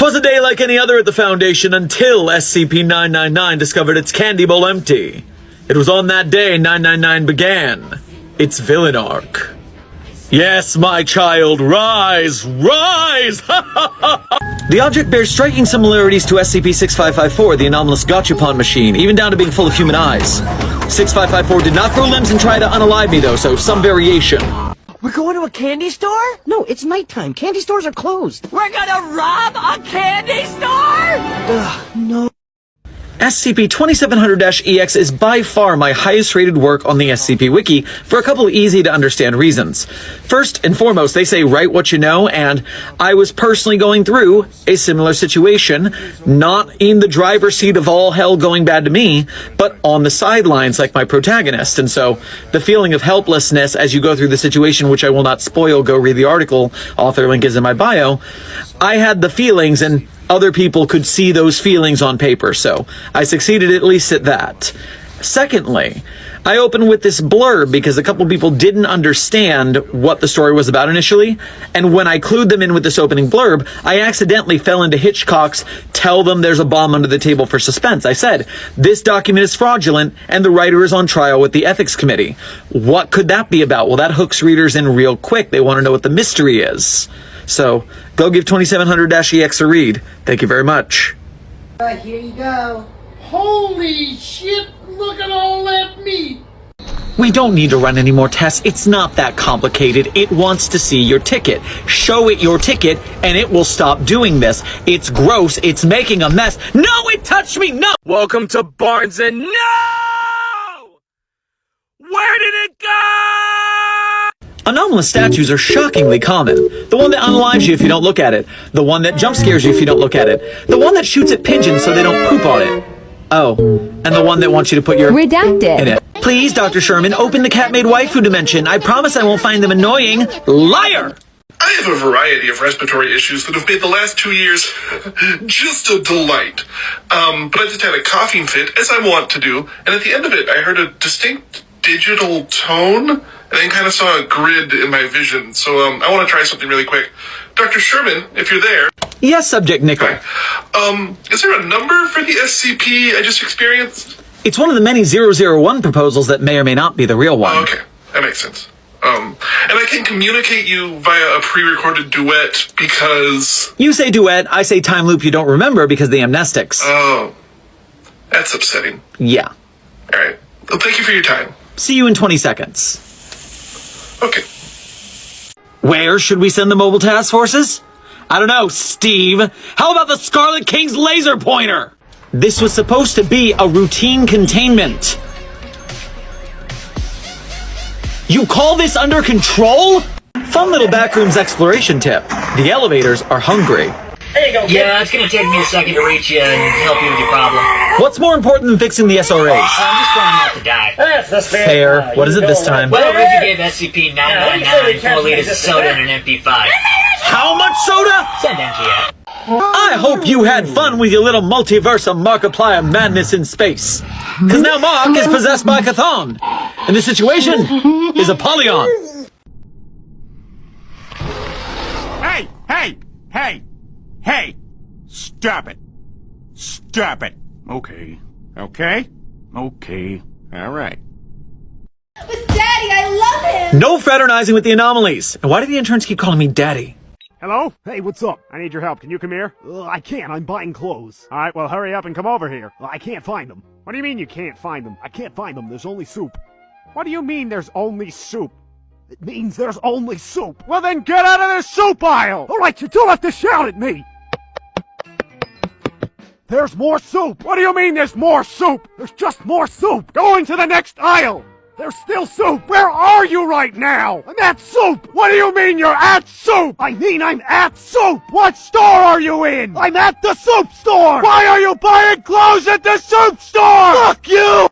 'Twas a day like any other at the Foundation until SCP-999 discovered its candy bowl empty. It was on that day 999 began its villain arc. Yes, my child, rise, rise! the object bears striking similarities to SCP-6554, the anomalous Gachapon machine, even down to being full of human eyes. 6554 did not grow limbs and try to unalive me though, so some variation. We're going to a candy store? No, it's nighttime. Candy stores are closed. We're gonna rob a candy store? Ugh, no. SCP-2700-EX is by far my highest rated work on the SCP Wiki for a couple easy to understand reasons. First and foremost, they say write what you know, and I was personally going through a similar situation, not in the driver's seat of all hell going bad to me, but on the sidelines like my protagonist. And so the feeling of helplessness as you go through the situation, which I will not spoil, go read the article, author link is in my bio, I had the feelings and other people could see those feelings on paper, so I succeeded at least at that. Secondly, I opened with this blurb because a couple people didn't understand what the story was about initially, and when I clued them in with this opening blurb, I accidentally fell into Hitchcock's tell them there's a bomb under the table for suspense. I said, this document is fraudulent and the writer is on trial with the ethics committee. What could that be about? Well, that hooks readers in real quick. They want to know what the mystery is. So go give 2700-EX a read. Thank you very much. Uh, here you go. Holy shit, look at all that meat! We don't need to run any more tests. It's not that complicated. It wants to see your ticket. Show it your ticket and it will stop doing this. It's gross. It's making a mess. No, it touched me. No. Welcome to Barnes and No! Where did it go? Anomalous statues are shockingly common. The one that unalives you if you don't look at it. The one that jump scares you if you don't look at it. The one that shoots at pigeons so they don't poop on it. Oh, and the one that wants you to put your Redacted. in it. Please, Dr. Sherman, open the cat-made waifu dimension. I promise I won't find them annoying. Liar! I have a variety of respiratory issues that have made the last two years just a delight. Um, but I just had a coughing fit, as I want to do, and at the end of it, I heard a distinct digital tone, and then kind of saw a grid in my vision. So um, I want to try something really quick. Dr. Sherman, if you're there, Yes, Subject Nickel. um, is there a number for the SCP I just experienced? It's one of the many 001 proposals that may or may not be the real one. Okay, that makes sense. Um, and I can communicate you via a pre-recorded duet because You say duet, I say time loop you don't remember because the amnestics. oh, that's upsetting. yeah. All right. Well, thank you for your time. See you in 20 seconds. Okay. Where should we send the mobile task forces? I don't know, Steve. How about the Scarlet King's laser pointer? This was supposed to be a routine containment. You call this under control? Fun little backrooms exploration tip. The elevators are hungry. Yeah, it's gonna take me a second to reach you and help you with your problem. What's more important than fixing the SRAs? I'm just trying not to die. That's Fair. Fair. What is it this time? Well, Reggie gave SCP-999 four liters of soda and an MP5. How much soda? Send them to you. I hope you had fun with your little multiverse of Markiplier madness in space. Because now Mark is possessed by Cathon. And the situation is Apollyon. Hey, hey, hey, hey! Stop it. Stop it. Okay. Okay? Okay. All right. But Daddy, I love him! No fraternizing with the anomalies. And why do the interns keep calling me daddy? Hello? Hey, what's up? I need your help. Can you come here? Uh, I can't. I'm buying clothes. All right, well, hurry up and come over here. Uh, I can't find them. What do you mean you can't find them? I can't find them. There's only soup. What do you mean there's only soup? It means there's only soup. Well, then get out of the soup aisle! All right, you don't have to shout at me! There's more soup! What do you mean there's more soup? There's just more soup! Going to the next aisle! There's still soup! Where are you right now? I'm at soup! What do you mean you're at soup? I mean I'm at soup! What store are you in? I'm at the soup store! Why are you buying clothes at the soup store? Fuck you!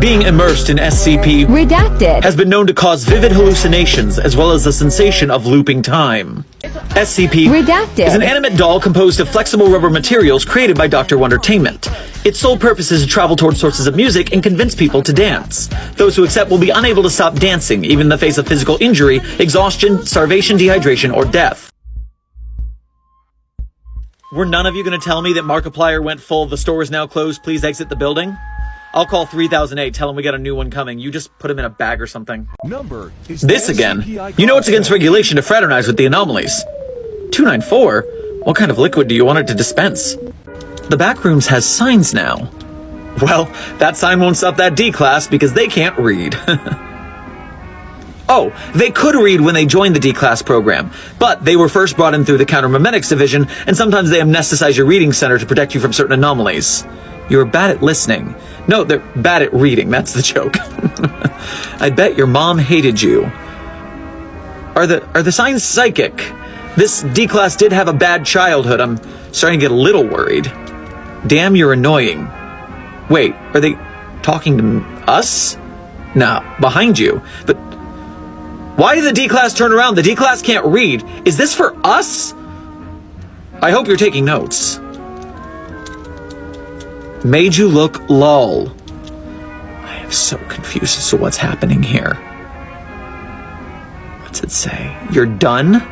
Being immersed in SCP Redacted. has been known to cause vivid hallucinations as well as the sensation of looping time. SCP Redacted. is an animate doll composed of flexible rubber materials created by Dr. Wondertainment. Its sole purpose is to travel towards sources of music and convince people to dance. Those who accept will be unable to stop dancing, even in the face of physical injury, exhaustion, starvation, dehydration, or death. Were none of you going to tell me that Markiplier went full, the store is now closed, please exit the building? I'll call 3008, tell him we got a new one coming. You just put him in a bag or something. Number is This again. You know it's against regulation to fraternize with the anomalies. 294? What kind of liquid do you want it to dispense? The back rooms has signs now. Well, that sign won't stop that D class because they can't read. oh, they could read when they joined the D class program, but they were first brought in through the countermemetics division, and sometimes they amnesticize your reading center to protect you from certain anomalies. You're bad at listening. No, they're bad at reading. That's the joke. I bet your mom hated you. Are the are the signs psychic? This D class did have a bad childhood. I'm starting to get a little worried. Damn, you're annoying. Wait, are they talking to us? Nah, behind you. But why did the D class turn around? The D class can't read. Is this for us? I hope you're taking notes. Made you look lol. I am so confused as to what's happening here. What's it say? You're done?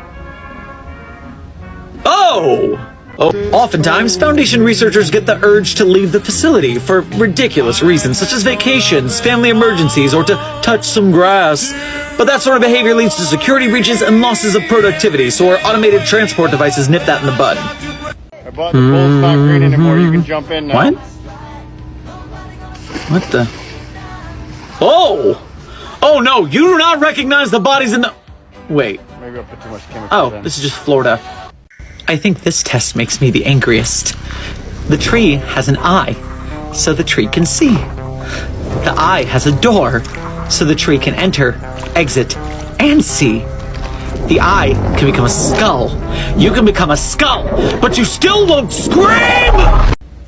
Oh! Oh, oftentimes, Foundation researchers get the urge to leave the facility for ridiculous reasons, such as vacations, family emergencies, or to touch some grass. But that sort of behavior leads to security breaches and losses of productivity, so our automated transport devices nip that in the bud. I bought the bull's not green anymore. You can mm-hmm. jump in now. What? What the? Oh! Oh no, you do not recognize the bodies in the. Wait. Maybe I put too much chemicals Oh, in. this is just Florida. I think this test makes me the angriest. The tree has an eye, so the tree can see. The eye has a door, so the tree can enter, exit, and see. The eye can become a skull. You can become a skull, but you still won't scream!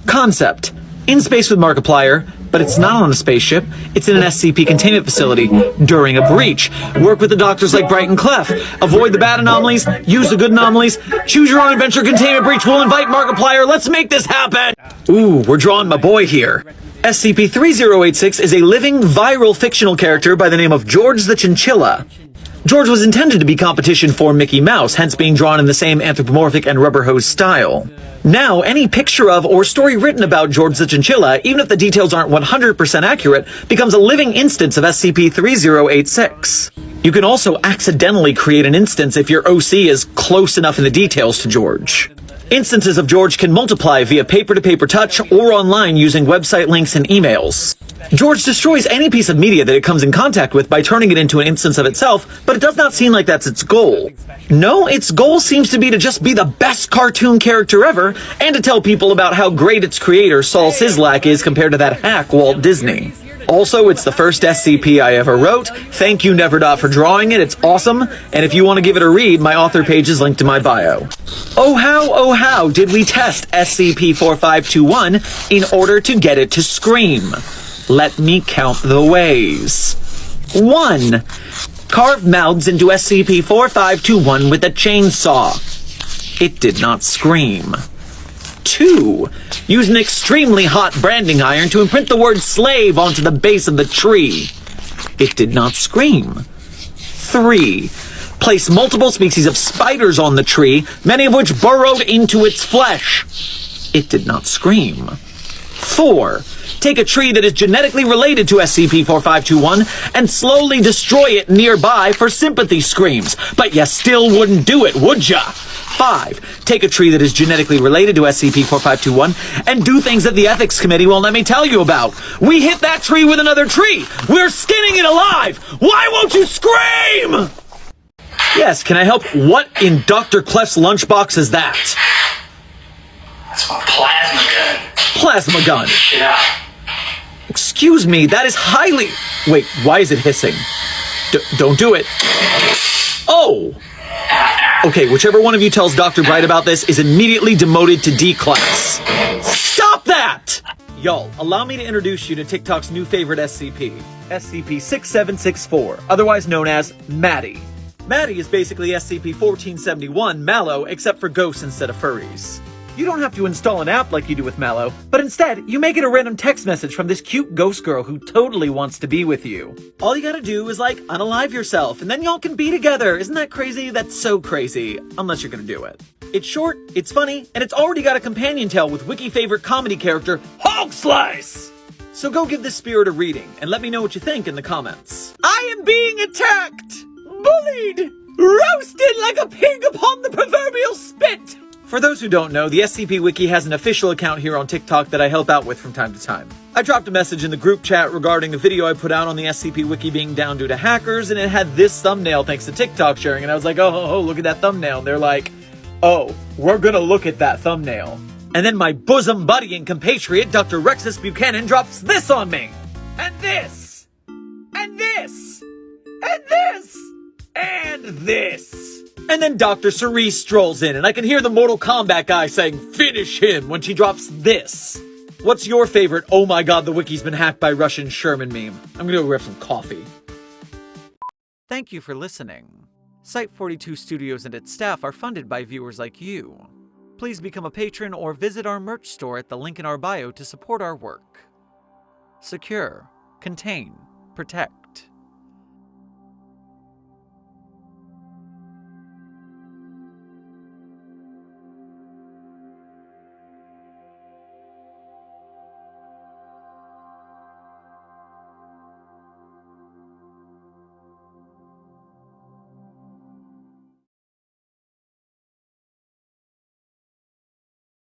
Concept. In space with Markiplier, but it's not on a spaceship. It's in an SCP containment facility during a breach. Work with the doctors like Bright and Clef. Avoid the bad anomalies, use the good anomalies. Choose your own adventure containment breach. We'll invite Markiplier. Let's make this happen! Ooh, we're drawing my boy here. SCP-3086 is a living, viral fictional character by the name of George the Chinchilla. George was intended to be competition for Mickey Mouse, hence being drawn in the same anthropomorphic and rubber hose style. Now, any picture of or story written about George the Chinchilla, even if the details aren't 100% accurate, becomes a living instance of SCP-3086. You can also accidentally create an instance if your OC is close enough in the details to George. Instances of George can multiply via paper-to-paper touch or online using website links and emails. George destroys any piece of media that it comes in contact with by turning it into an instance of itself, but it does not seem like that's its goal. No, its goal seems to be to just be the best cartoon character ever, and to tell people about how great its creator, Saul Sislak, is compared to that hack, Walt Disney. Also, it's the first SCP I ever wrote. Thank you, Neverdot, for drawing it. It's awesome. And if you want to give it a read, my author page is linked to my bio. Oh how, oh how did we test SCP-4521 in order to get it to scream? Let me count the ways. 1. Carve mouths into SCP-4521 with a chainsaw. It did not scream. 2. Use an extremely hot branding iron to imprint the word slave onto the base of the tree. It did not scream. 3. Place multiple species of spiders on the tree, many of which burrowed into its flesh. It did not scream. 4. Take a tree that is genetically related to SCP-4521 and slowly destroy it nearby for sympathy screams. But you still wouldn't do it, would ya? 5. Take a tree that is genetically related to SCP-4521 and do things that the Ethics Committee won't let me tell you about. We hit that tree with another tree! We're skinning it alive! Why won't you scream? Yes, can I help? What in Dr. Clef's lunchbox is that? That's my plasma gun. Plasma gun. Yeah. Excuse me, that is highly. Wait, why is it hissing? D- don't do it. Oh! Okay, whichever one of you tells Dr. Bright about this is immediately demoted to D class. Stop that! Y'all, allow me to introduce you to TikTok's new favorite SCP, SCP-6764, otherwise known as Maddie. Maddie is basically SCP-1471 Mallow, except for ghosts instead of furries. You don't have to install an app like you do with Mallow, but instead, you make it a random text message from this cute ghost girl who totally wants to be with you. All you gotta do is like, unalive yourself, and then y'all can be together. Isn't that crazy? That's so crazy. Unless you're gonna do it. It's short, it's funny, and it's already got a companion tale with wiki favorite comedy character Hog Slice! So go give this spirit a reading and let me know what you think in the comments. I am being attacked! Bullied! Roasted like a pig upon the proverbial spit! For those who don't know, the SCP Wiki has an official account here on TikTok that I help out with from time to time. I dropped a message in the group chat regarding a video I put out on the SCP Wiki being down due to hackers, and it had this thumbnail thanks to TikTok sharing, and I was like, oh, oh, oh look at that thumbnail. And they're like, oh, we're gonna look at that thumbnail. And then my bosom buddy and compatriot, Dr. Rexus Buchanan, drops this on me. And this. And this. And this. And this. And then Dr. Cerise strolls in, and I can hear the Mortal Kombat guy saying, finish him, when she drops this. What's your favorite, oh my god, the wiki's been hacked by Russian Sherman meme? I'm gonna go grab some coffee. Thank you for listening. Site 42 Studios and its staff are funded by viewers like you. Please become a patron or visit our merch store at the link in our bio to support our work. Secure, contain, protect.